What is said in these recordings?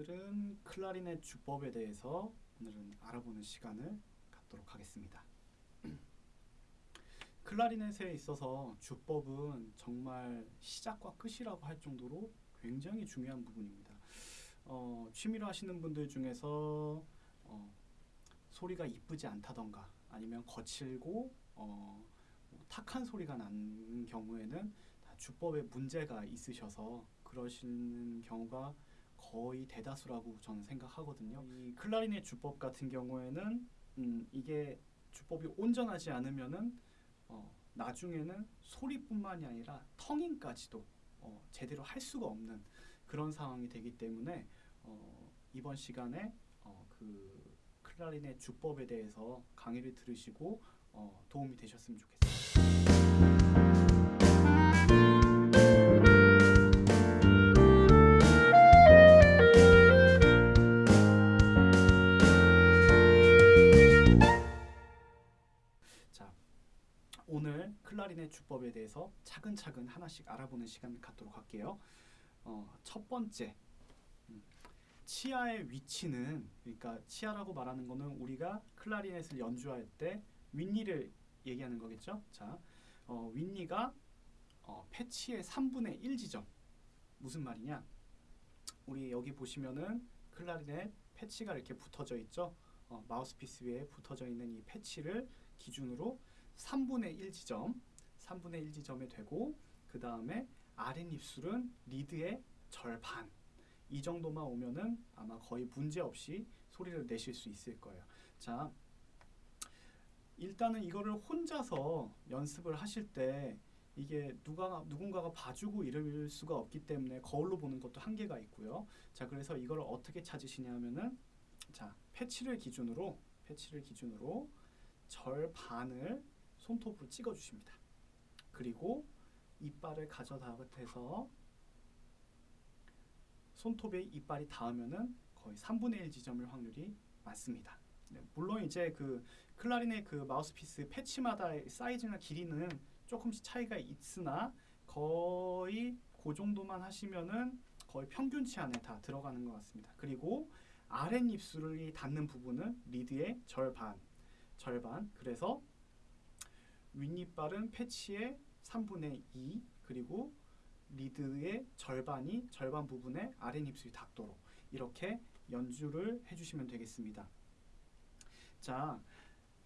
오늘은 클라리넷 주법에 대해서 오늘은 알아보는 시간을 갖도록 하겠습니다. 클라리넷에 있어서 주법은 정말 시작과 끝이라고 할 정도로 굉장히 중요한 부분입니다. 어, 취미로 하시는 분들 중에서 어, 소리가 이쁘지 않다던가 아니면 거칠고 어, 뭐 탁한 소리가 나는 경우에는 다 주법에 문제가 있으셔서 그러시는 경우가 거의 대다수라고 저는 생각하거든요. 이 클라리넷 주법 같은 경우에는 음, 이게 주법이 온전하지 않으면은 어, 나중에는 소리뿐만이 아니라 텅잉까지도 어, 제대로 할 수가 없는 그런 상황이 되기 때문에 어, 이번 시간에 어, 그 클라리넷 주법에 대해서 강의를 들으시고 어, 도움이 되셨으면 좋겠습니다. 클라리넷 주법에 대해서 차근차근 하나씩 알아보는 시간을 갖도록 할게요. 어, 첫 번째, 음, 치아의 위치는 그러니까 치아라고 말하는 거는 우리가 클라리넷을 연주할 때 윗니를 얘기하는 거겠죠. 자, 어, 윗니가 어, 패치의 3분의 1 지점 무슨 말이냐? 우리 여기 보시면은 클라리넷 패치가 이렇게 붙어져 있죠. 어, 마우스피스 위에 붙어져 있는 이 패치를 기준으로 3분의 1 지점, 3분의 1 지점에 되고 그 다음에 아랫입술은 리드의 절반 이 정도만 오면은 아마 거의 문제 없이 소리를 내실 수 있을 거예요. 자, 일단은 이거를 혼자서 연습을 하실 때 이게 누가 누군가가 봐주고 이럴 수가 없기 때문에 거울로 보는 것도 한계가 있고요. 자, 그래서 이걸 어떻게 찾으시냐면은 자, 패치를 기준으로 패치를 기준으로 절반을 손톱으로 찍어 주십니다. 그리고 이빨을 가져다 대서 손톱에 이빨이 닿으면은 거의 3분의 1 지점일 확률이 많습니다. 네, 물론 이제 그 클라리넷 그 마우스피스 패치마다 사이즈나 길이는 조금씩 차이가 있으나 거의 그 정도만 하시면은 거의 평균치 안에 다 들어가는 것 같습니다. 그리고 아랫입술이 닿는 부분은 리드의 절반, 절반. 그래서 윗니빨은 패치의 3분의 2 그리고 리드의 절반이 절반 부분에 아랫 입술이 닿도록 이렇게 연주를 해주시면 되겠습니다. 자,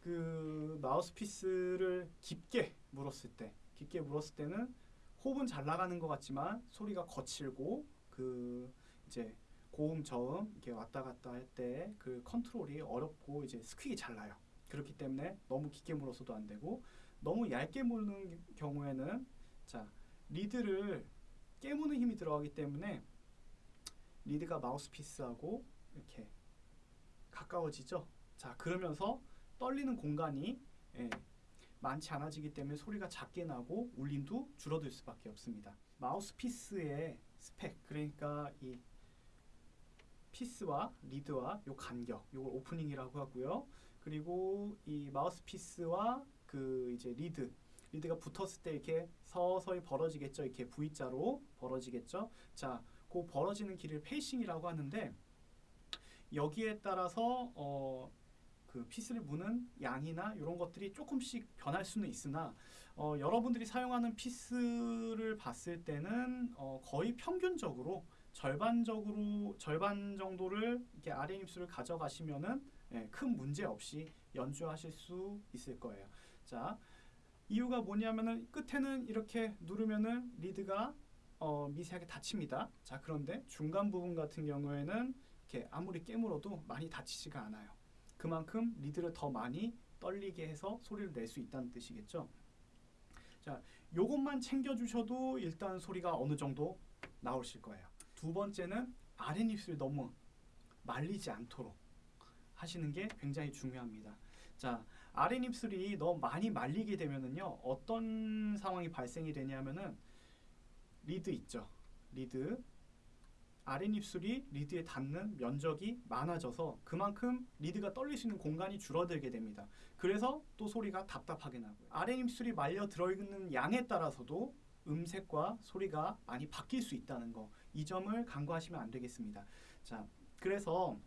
그 마우스피스를 깊게 물었을 때, 깊게 물었을 때는 호흡은 잘 나가는 것 같지만 소리가 거칠고 그 이제 고음 저음 이렇게 왔다 갔다 할 때 그 컨트롤이 어렵고 이제 스퀵이 잘 나요. 그렇기 때문에 너무 깊게 물어서도 안 되고 너무 얇게 물는 경우에는 자 리드를 깨무는 힘이 들어가기 때문에 리드가 마우스피스하고 이렇게 가까워지죠. 자 그러면서 떨리는 공간이 예, 많지 않아지기 때문에 소리가 작게 나고 울림도 줄어들 수밖에 없습니다. 마우스피스의 스펙 그러니까 이 피스와 리드와 요 간격 요걸 opening이라고 하고요. 그리고 이 마우스피스와 그 이제 리드 리드가 붙었을 때 이렇게 서서히 벌어지겠죠. 이렇게 V자로 벌어지겠죠. 자, 그 벌어지는 길을 facing이라고 하는데 여기에 따라서 어, 그 피스를 무는 양이나 이런 것들이 조금씩 변할 수는 있으나 어, 여러분들이 사용하는 피스를 봤을 때는 어, 거의 평균적으로 절반적으로 절반 정도를 이렇게 아래 입술을 가져가시면은 예, 큰 문제 없이 연주하실 수 있을 거예요. 자, 이유가 뭐냐면은 끝에는 이렇게 누르면은 리드가 어, 미세하게 닫힙니다. 자, 그런데 중간 부분 같은 경우에는 이렇게 아무리 깨물어도 많이 닫히지가 않아요. 그만큼 리드를 더 많이 떨리게 해서 소리를 낼 수 있다는 뜻이겠죠. 자, 요것만 챙겨 주셔도 일단 소리가 어느 정도 나오실 거예요. 두 번째는 아랫입술 너무 말리지 않도록 하시는 게 굉장히 중요합니다. 자, 아랫입술이 너무 많이 말리게 되면은요 어떤 상황이 발생이 되냐면은 리드 있죠. 리드. 아랫입술이 리드에 닿는 면적이 많아져서 그만큼 리드가 떨릴 수 있는 공간이 줄어들게 됩니다. 그래서 또 소리가 답답하게 나고요. 아랫입술이 말려 들어있는 양에 따라서도 음색과 소리가 많이 바뀔 수 있다는 거 이 점을 간과하시면 안 되겠습니다. 자 그래서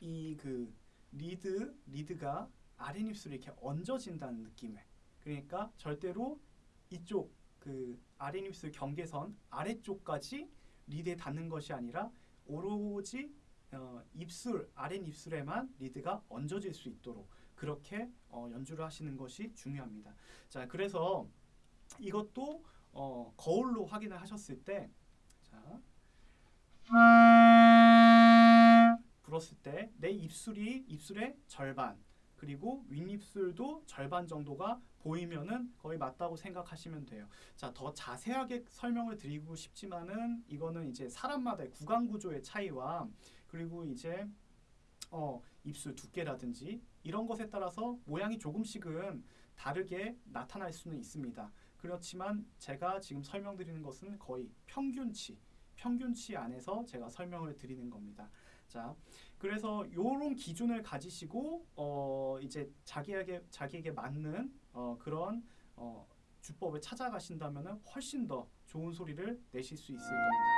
이 그 리드 리드가 아랫입술이 이렇게 얹어진다는 느낌에 그러니까 절대로 이쪽 그 아랫입술 경계선 아래쪽까지 리드에 닿는 것이 아니라 오로지 어, 입술 아랫입술에만 리드가 얹어질 수 있도록 그렇게 어, 연주를 하시는 것이 중요합니다. 자 그래서 이것도 어, 거울로 확인을 하셨을 때 자. 불었을 때 내 입술이 입술의 절반 그리고 윗입술도 절반 정도가 보이면은 거의 맞다고 생각하시면 돼요. 자, 더 자세하게 설명을 드리고 싶지만은 이거는 이제 사람마다의 구강 구조의 차이와 그리고 이제 어, 입술 두께라든지 이런 것에 따라서 모양이 조금씩은 다르게 나타날 수는 있습니다. 그렇지만 제가 지금 설명드리는 것은 거의 평균치, 평균치 안에서 제가 설명을 드리는 겁니다. 자, 그래서 이런 기준을 가지시고 어 이제 자기에게 자기에게 맞는 어 그런 어 주법을 찾아가신다면은 훨씬 더 좋은 소리를 내실 수 있을 겁니다.